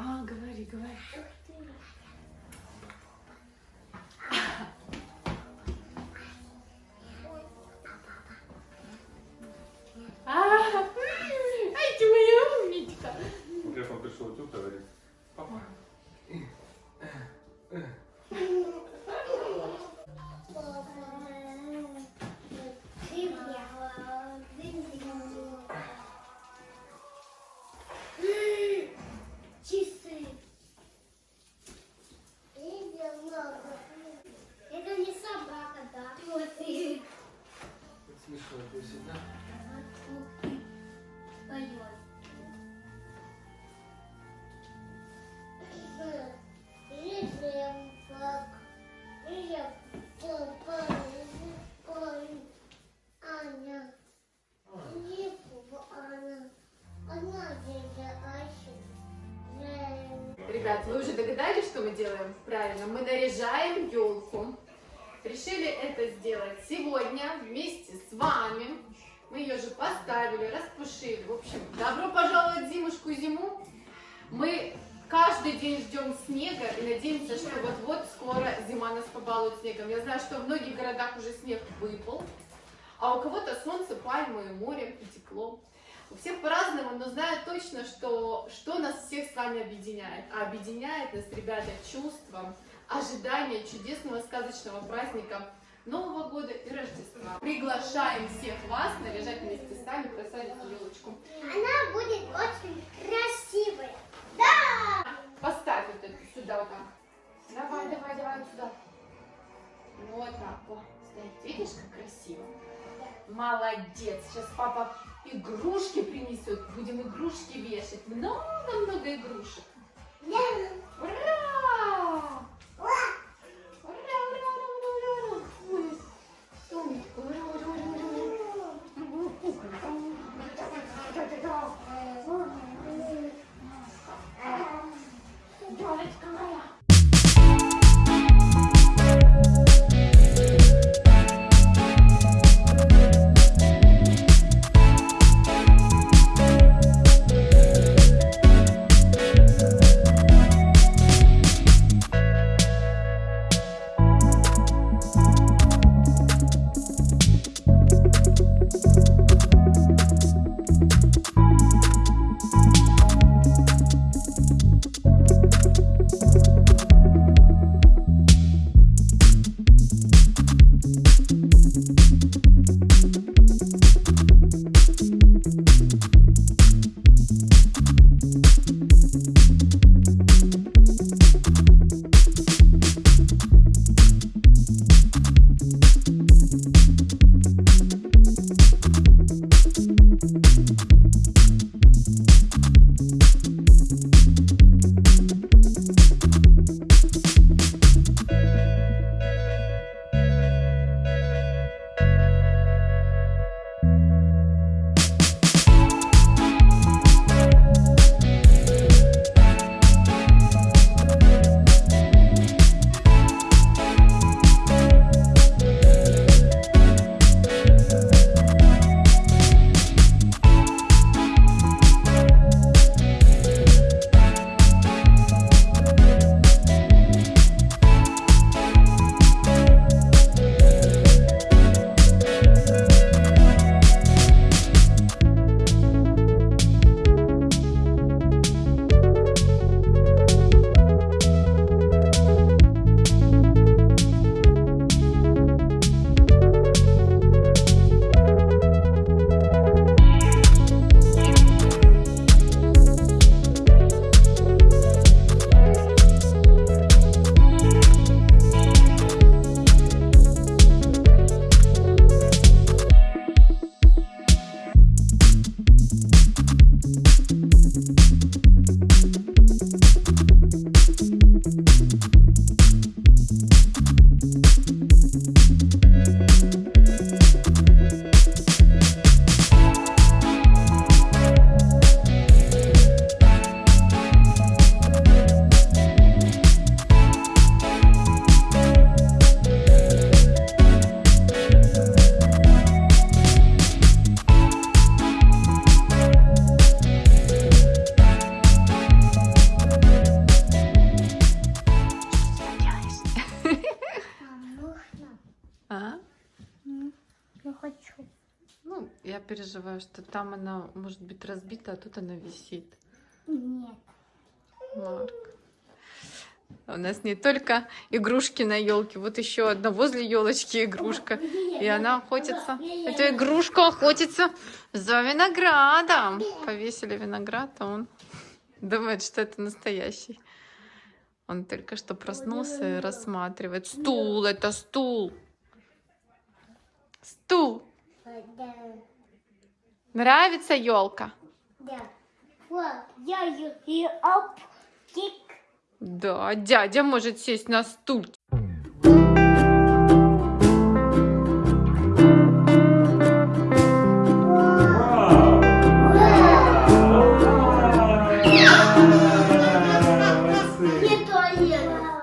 А, говори, говори. Ребят, вы уже догадались, что мы делаем? Правильно, мы наряжаем елку. Решили это сделать сегодня вместе с вами. Мы ее же поставили, распушили. В общем, добро пожаловать в зимушку зиму. Мы каждый день ждем снега и надеемся, что вот-вот скоро зима нас побалует снегом. Я знаю, что в многих городах уже снег выпал, а у кого-то солнце, пальмы, море и тепло. У всех по-разному, но знаю точно, что, что нас всех с вами объединяет. А объединяет нас, ребята, чувство, ожидание чудесного сказочного праздника Нового года и Рождества. Приглашаем всех вас наряжать вместе с нами красавицу елочку. Она будет очень красивая. Да! Поставь вот эту сюда вот так. Давай, давай, давай вот сюда. Вот так. Стоит. Видишь, как красиво? Молодец. Сейчас папа игрушки принесет. Будем игрушки вешать. Много-много игрушек. Ура! Ура, ура, ура, ура, ура. Ой, солнышко, ура, ура, ура, ура, ура. Куколка. переживаю, что там она может быть разбита, а тут она висит. Нет. Марк. У нас не только игрушки на елке, вот еще одна возле елочки игрушка. И она охотится. Эта игрушка охотится за виноградом. Повесили виноград, а он думает, что это настоящий. Он только что проснулся и рассматривает. Стул, это стул. Стул. Да. Нравится елка? Да. Я ее. Да, дядя может сесть на стул.